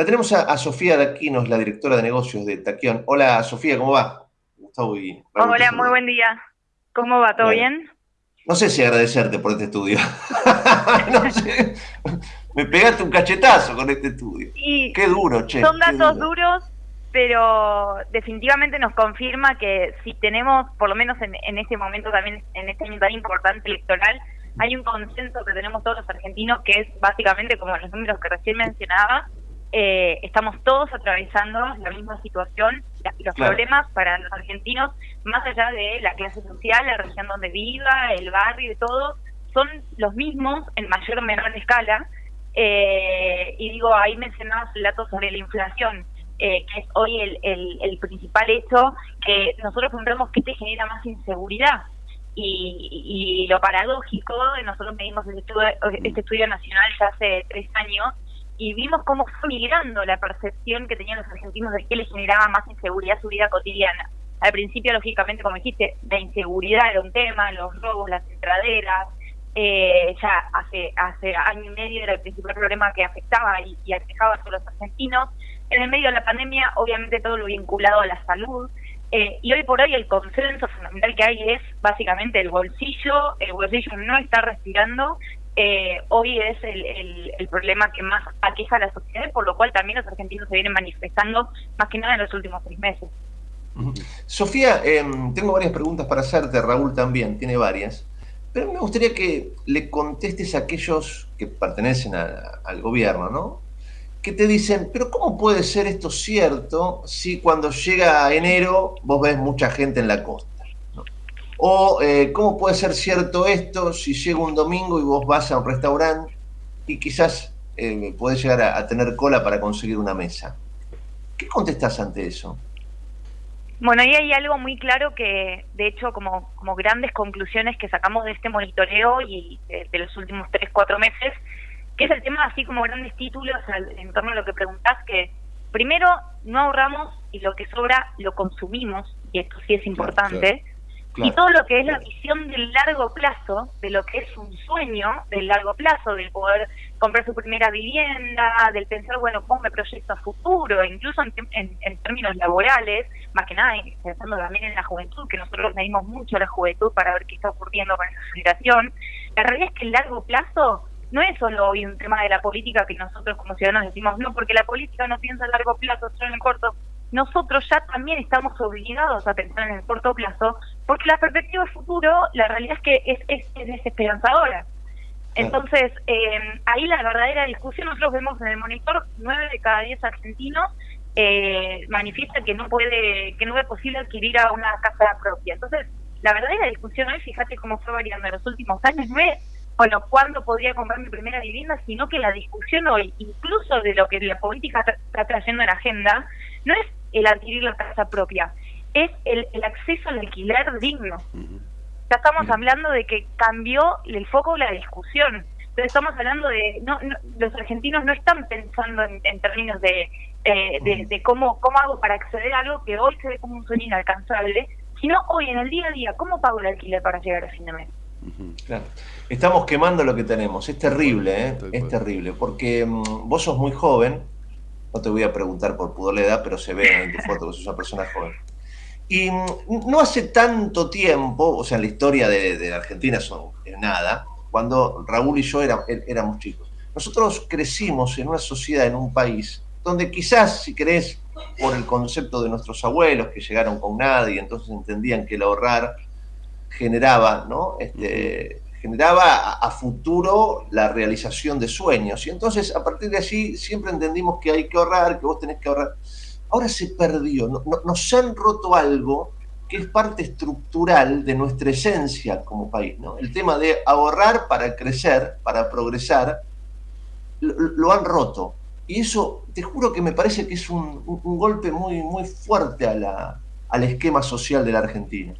La tenemos a, Sofía Daquinos, la directora de negocios de Taquión. Hola Sofía, ¿cómo va? Gustavo y Hola, muy buen día. ¿Cómo va? ¿Todo bien? No sé si agradecerte por este estudio. no sé. Me pegaste un cachetazo con este estudio. Qué duro, che. Son datos duros, pero definitivamente nos confirma que si tenemos, por lo menos en, en este momento también, en este año tan importante electoral, hay un consenso que tenemos todos los argentinos que es básicamente como los números que recién mencionaba, eh, estamos todos atravesando la misma situación, los problemas para los argentinos, más allá de la clase social, la región donde viva, el barrio y todo, son los mismos en mayor o menor escala. Eh, y digo, ahí mencionabas el dato sobre la inflación, eh, que es hoy el, el, principal hecho que nosotros preguntamos qué te genera más inseguridad. Y, y lo paradójico, nosotros medimos este estudio, este estudio nacional ya hace tres años, y vimos cómo fue migrando la percepción que tenían los argentinos de que les generaba más inseguridad su vida cotidiana. Al principio, lógicamente, como dijiste, la inseguridad era un tema, los robos, las entraderas, eh, ya hace hace año y medio era el principal problema que afectaba y, y a todos los argentinos. En el medio de la pandemia, obviamente todo lo vinculado a la salud, eh, y hoy por hoy el consenso fundamental que hay es básicamente el bolsillo, el bolsillo no está respirando eh, hoy es el, problema que más aqueja a la sociedad, por lo cual también los argentinos se vienen manifestando más que nada en los últimos seis meses. Sofía, em, tengo varias preguntas para hacerte, Raúl también tiene varias, pero me gustaría que le contestes a aquellos que pertenecen al gobierno, ¿no? Que te dicen, pero ¿cómo puede ser esto cierto si cuando llega enero vos ves mucha gente en la costa? O eh, cómo puede ser cierto esto si llega un domingo y vos vas a un restaurante y quizás eh, podés llegar a, tener cola para conseguir una mesa. ¿Qué contestás ante eso? Bueno, ahí hay algo muy claro que, de hecho, como, como grandes conclusiones que sacamos de este monitoreo y de, los últimos tres, cuatro meses, que es el tema, así como grandes títulos en torno a lo que preguntás, que primero no ahorramos y lo que sobra lo consumimos, y esto sí es importante. Y todo lo que es la visión del largo plazo, de lo que es un sueño del largo plazo, del poder comprar su primera vivienda, del pensar, bueno, cómo me proyecto a futuro, incluso en, términos laborales, más que nada pensando también en la juventud, que nosotros medimos mucho a la juventud para ver qué está ocurriendo con esa generación. La realidad es que el largo plazo no es solo hoy un tema de la política que nosotros como ciudadanos decimos, no, porque la política no piensa a largo plazo, solo en corto nosotros ya también estamos obligados a pensar en el corto plazo, porque la perspectiva de futuro, la realidad es que es, es, desesperanzadora. Entonces, eh, ahí la verdadera discusión, nosotros vemos en el monitor, nueve de cada diez argentinos eh, manifiestan que no puede, que no es posible adquirir a una casa propia. Entonces, la verdadera discusión hoy, fíjate cómo fue variando en los últimos años, no es, bueno, cuándo podría comprar mi primera vivienda, sino que la discusión hoy, incluso de lo que la política está trayendo en la agenda, no es el adquirir la casa propia, es el, acceso al alquiler digno. Ya estamos hablando de que cambió el foco de la discusión. Entonces estamos hablando de, no, los argentinos no están pensando en, términos de, eh, de, cómo, cómo hago para acceder a algo que hoy se ve como un sueño inalcanzable, sino hoy en el día a día, ¿cómo pago el alquiler para llegar a fin de mes? Claro. Estamos quemando lo que tenemos, es terrible, ¿eh? es terrible, porque mm, vos sos muy joven, no te voy a preguntar por pudor la edad, pero se ve en tu foto que sos una persona joven. Y no hace tanto tiempo, o sea, en la historia de, la Argentina son nada, cuando Raúl y yo éramos chicos. Nosotros crecimos en una sociedad, en un país, donde quizás, si querés, por el concepto de nuestros abuelos que llegaron con nada y entonces entendían que el ahorrar generaba, ¿no? Este, generaba a, futuro la realización de sueños. Y entonces, a partir de allí, siempre entendimos que hay que ahorrar, que vos tenés que ahorrar. Ahora se perdió, nos han roto algo que es parte estructural de nuestra esencia como país. ¿no? El tema de ahorrar para crecer, para progresar, lo, han roto. Y eso, te juro que me parece que es un, golpe muy, muy fuerte al esquema social de la Argentina.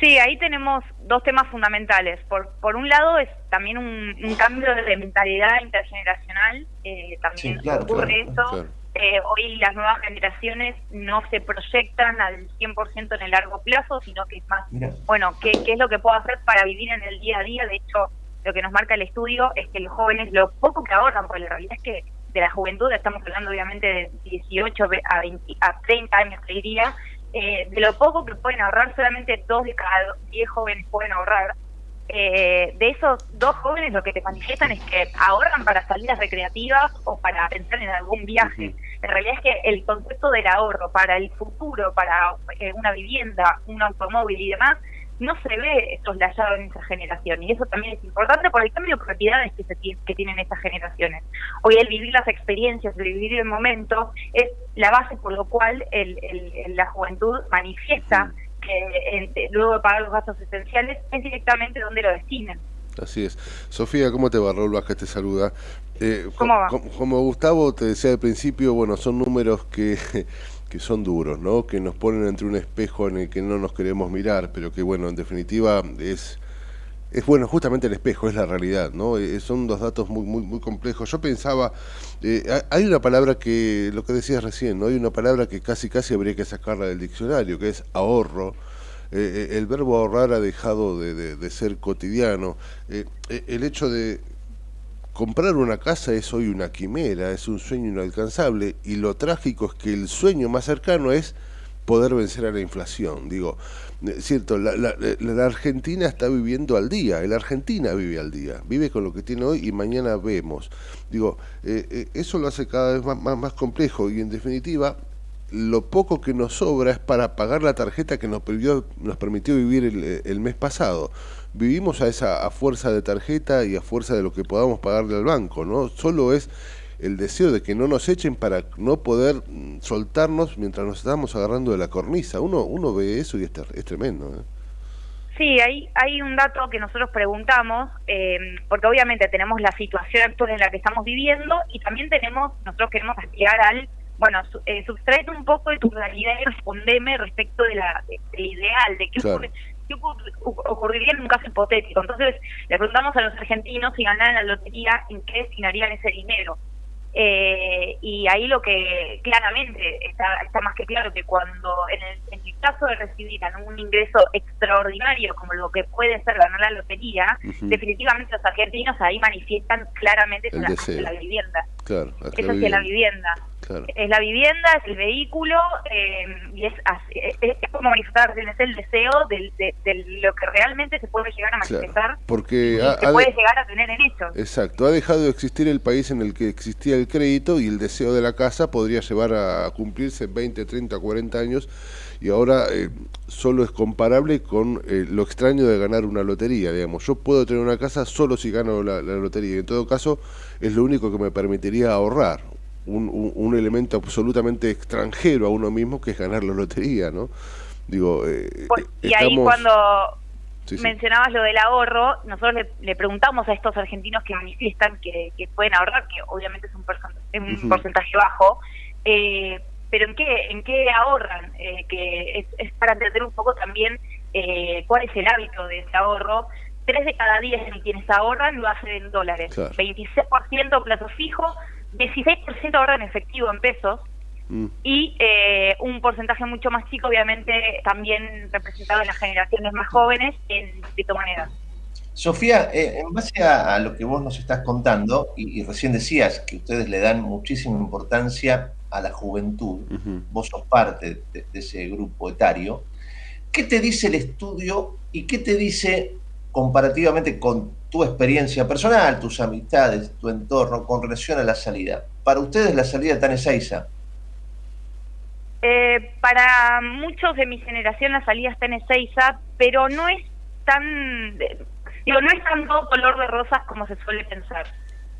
Sí, ahí tenemos dos temas fundamentales. Por, por un lado es también un, cambio de mentalidad intergeneracional, eh, también ocurre eso. Eh, hoy las nuevas generaciones no se proyectan al 100% en el largo plazo, sino que es más, bueno, ¿qué, ¿qué es lo que puedo hacer para vivir en el día a día? De hecho, lo que nos marca el estudio es que los jóvenes lo poco que ahorran, porque la realidad es que de la juventud, estamos hablando obviamente de 18 a, 20, a 30 años, te diría, eh, de lo poco que pueden ahorrar, solamente dos de cada 10 jóvenes pueden ahorrar. Eh, de esos dos jóvenes lo que te manifiestan es que ahorran para salidas recreativas o para pensar en algún viaje. La realidad es que el concepto del ahorro para el futuro, para eh, una vivienda, un automóvil y demás, no se ve soslayado en esa generación y eso también es importante por el cambio de propiedades que, se, que tienen estas generaciones. Hoy el vivir las experiencias, el vivir el momento es la base por lo cual el, la juventud manifiesta que luego de pagar los gastos esenciales es directamente donde lo destinan. Así es. Sofía, ¿cómo te va? Raúl Vázquez te saluda. Eh, ¿Cómo va? Como Gustavo te decía al principio, bueno, son números que que son duros, ¿no? que nos ponen entre un espejo en el que no nos queremos mirar, pero que bueno, en definitiva es, es bueno, justamente el espejo, es la realidad, ¿no? Eh, son dos datos muy, muy, muy complejos. Yo pensaba, eh, hay una palabra que, lo que decías recién, ¿no? Hay una palabra que casi casi habría que sacarla del diccionario, que es ahorro. Eh, el verbo ahorrar ha dejado de, de ser cotidiano. el hecho de Comprar una casa es hoy una quimera, es un sueño inalcanzable y lo trágico es que el sueño más cercano es poder vencer a la inflación. Digo, eh, cierto, la, la, Argentina está viviendo al día, la Argentina vive al día, vive con lo que tiene hoy y mañana vemos. Digo, eh, eh, eso lo hace cada vez más, más, complejo y en definitiva lo poco que nos sobra es para pagar la tarjeta que nos permitió, nos permitió vivir el, mes pasado vivimos a esa a fuerza de tarjeta y a fuerza de lo que podamos pagarle al banco, ¿no? Solo es el deseo de que no nos echen para no poder mm, soltarnos mientras nos estamos agarrando de la cornisa. Uno uno ve eso y es, es tremendo. ¿eh? Sí, hay, hay un dato que nosotros preguntamos, eh, porque obviamente tenemos la situación actual en la que estamos viviendo y también tenemos, nosotros queremos aspirar al, bueno, eh, un poco de tu realidad y respondeme respecto de la, del ideal, de qué ¿qué ocurriría en un caso hipotético? Entonces le preguntamos a los argentinos si ganaran la lotería, ¿en qué destinarían ese dinero? Eh, y ahí lo que claramente está, está más que claro que cuando en el, en el caso de recibir un ingreso extraordinario como lo que puede ser ganar la lotería, definitivamente los argentinos ahí manifiestan claramente la, la, vivienda. Claro, Eso es la vivienda. Es la vivienda, es el vehículo eh, y es, es, como manifestar es el deseo de, de, lo que realmente se puede llegar a manifestar porque se puede llegar a tener en hecho. Exacto, ha dejado de existir el país en el que existía el crédito y el deseo de la casa podría llevar a cumplirse 20, 30, 40 años y ahora eh, solo es comparable con eh, lo extraño de ganar una lotería, digamos. Yo puedo tener una casa solo si gano la, la lotería, en todo caso es lo único que me permitiría ahorrar un, un, elemento absolutamente extranjero a uno mismo que es ganar la lotería, ¿no? Digo, eh, y ahí cuando mencionabas lo del ahorro, nosotros le, preguntamos a estos argentinos que manifiestan que, pueden ahorrar, que obviamente es un, un porcentaje bajo, eh, pero ¿en qué, en qué ahorran? Eh, que es, es, para entender un poco también eh, cuál es el hábito de ese ahorro. Tres de cada diez de quienes ahorran lo hacen en dólares, 26% plazo fijo, 16% ahorra en efectivo, en pesos, mm. y eh, un porcentaje mucho más chico, obviamente, también representado en las generaciones más jóvenes, en criptomonedas. Sofía, eh, en base a, lo que vos nos estás contando, y, recién decías que ustedes le dan muchísima importancia a la juventud, vos sos parte de, ese grupo etario, ¿qué te dice el estudio y qué te dice comparativamente con tu experiencia personal, tus amistades, tu entorno con relación a la salida. Para ustedes la salida está en Ezeiza. Eh, para muchos de mi generación la salida está en Ezeiza, pero no es tan, digo, no es tan todo color de rosas como se suele pensar.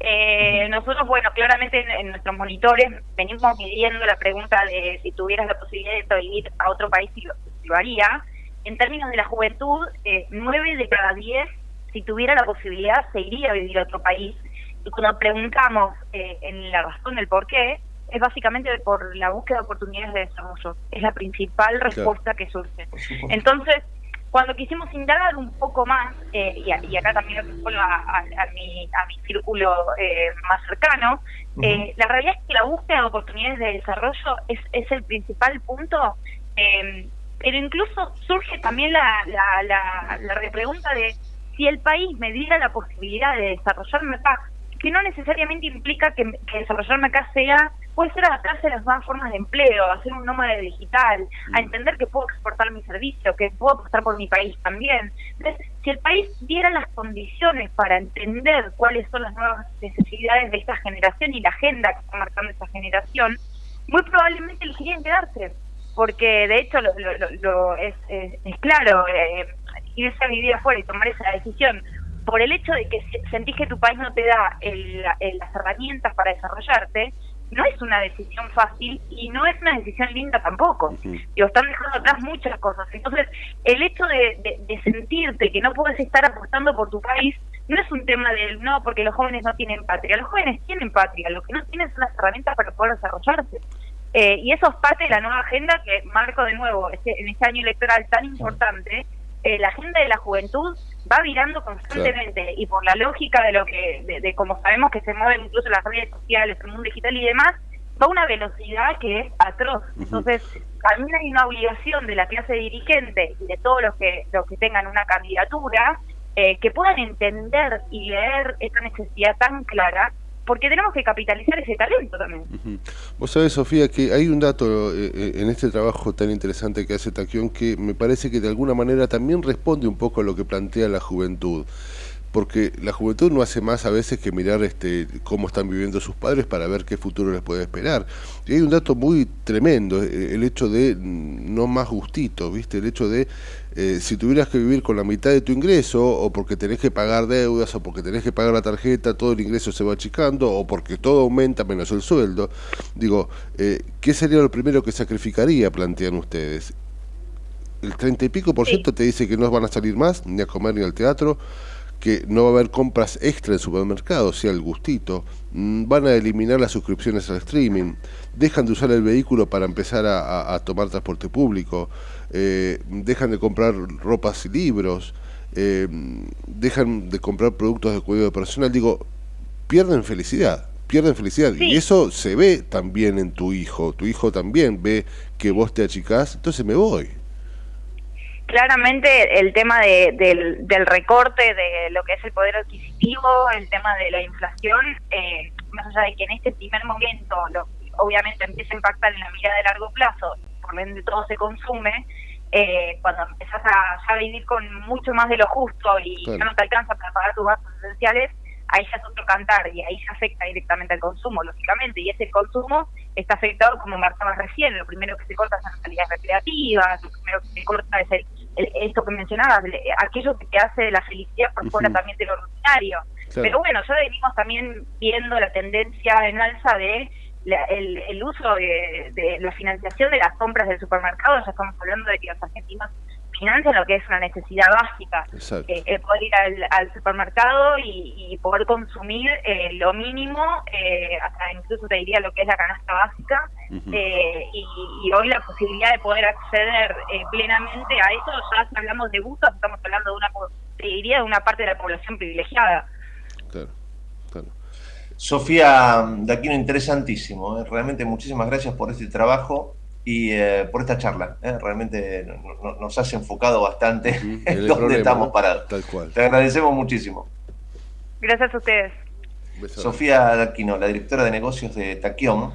Eh, nosotros, bueno, claramente en, nuestros monitores venimos midiendo la pregunta de si tuvieras la posibilidad de vivir a otro país, si lo, si lo haría en términos de la juventud, eh, nueve de cada diez, si tuviera la posibilidad, se iría a vivir a otro país. Y cuando preguntamos eh, en la razón del por qué, es básicamente por la búsqueda de oportunidades de desarrollo. Es la principal respuesta que surge. Entonces, cuando quisimos indagar un poco más, eh, y, acá también lo a, a, mi, a mi círculo eh, más cercano, eh, la realidad es que la búsqueda de oportunidades de desarrollo es, es el principal punto eh, pero incluso surge también la, la, la, repregunta de si el país me diera la posibilidad de desarrollarme paz, que no necesariamente implica que, desarrollarme acá sea, puede ser adaptarse a las nuevas formas de empleo, a ser un nómada digital, a mm. entender que puedo exportar mi servicio, que puedo apostar por mi país también. Entonces, si el país diera las condiciones para entender cuáles son las nuevas necesidades de esta generación y la agenda que está marcando esta generación, muy probablemente elegirían quedarse, porque de hecho lo, es, es, claro, eh, irse a vivir afuera y tomar esa decisión por el hecho de que sentís que tu país no te da las herramientas para desarrollarte, no es una decisión fácil y no es una decisión linda tampoco. y están dejando atrás muchas cosas. Entonces, el hecho de, sentirte que no puedes estar apostando por tu país no es un tema del no, porque los jóvenes no tienen patria. Los jóvenes tienen patria, lo que no tienen son las herramientas para poder desarrollarse. Eh, y eso es parte de la nueva agenda que marco de nuevo este, en este año electoral tan importante. Eh, la agenda de la juventud va virando constantemente y por la lógica de lo que, de, como sabemos que se mueven incluso las redes sociales, el mundo digital y demás, va a una velocidad que es atroz. Entonces, también hay una obligación de la clase dirigente y de todos los que, los que tengan una candidatura eh, que puedan entender y leer esta necesidad tan clara porque tenemos que capitalizar ese talento también. Vos sabés, Sofía, que hay un dato eh, eh, en este trabajo tan interesante que hace Taquión que me parece que de alguna manera también responde un poco a lo que plantea la juventud porque la juventud no hace más a veces que mirar este, cómo están viviendo sus padres para ver qué futuro les puede esperar. Y hay un dato muy tremendo, eh, el hecho de mm, no más gustito, ¿viste? El hecho de eh, si tuvieras que vivir con la mitad de tu ingreso, o porque tenés que pagar deudas, o porque tenés que pagar la tarjeta, todo el ingreso se va achicando, o porque todo aumenta menos el sueldo, digo, eh, ¿qué sería lo primero que sacrificaría, plantean ustedes? El treinta y pico por ciento te dice que no van a salir más, ni a comer ni al teatro, que no va a haber compras extra en supermercados, sea el gustito, mm, van a eliminar las suscripciones al streaming, dejan de usar el vehículo para empezar a, tomar transporte público, eh, dejan de comprar ropas y libros, eh, dejan de comprar productos de cuidado personal, digo, pierden felicidad, pierden felicidad. Y eso se ve también en tu hijo, tu hijo también ve que vos te achicás, entonces me voy claramente el tema de, del, recorte de lo que es el poder adquisitivo, el tema de la inflación, eh, más allá de que en este primer momento lo, obviamente empieza a impactar en la mirada de largo plazo, por lo ende todo se consume, eh, cuando empezás a vivir con mucho más de lo justo y ya no te alcanza para pagar tus gastos esenciales, ahí ya es otro cantar y ahí se afecta directamente al consumo, lógicamente, y ese consumo está afectado, como marcabas recién, lo primero que se corta son las salidas recreativas, lo primero que se corta es el, esto que mencionabas, aquello que te hace la felicidad por fuera también de lo ordinario. Pero bueno, ya venimos también viendo la tendencia en alza de el, uso de, de, la financiación de las compras del supermercado, ya estamos hablando de que los argentinos financian lo que es una necesidad básica, eh, poder ir al, supermercado y, poder consumir eh, lo mínimo, eh, hasta incluso te diría lo que es la canasta básica, y, hoy la posibilidad de poder acceder plenamente a eso, ya hablamos de gustos, estamos hablando de una, te diría, de una parte de la población privilegiada. Claro, claro. Sofía Daquino, interesantísimo, realmente muchísimas gracias por este trabajo y eh, por esta charla. ¿eh? Realmente nos has enfocado bastante en dónde estamos parados. Te agradecemos muchísimo. Gracias a ustedes. Sofía Daquino, la directora de negocios de Taquión.